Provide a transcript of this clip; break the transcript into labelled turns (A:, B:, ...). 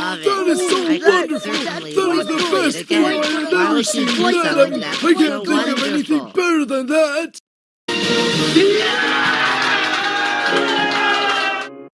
A: love that it. is so I wonderful. That is the best thing I have ever seen. I can't think of anything better than that.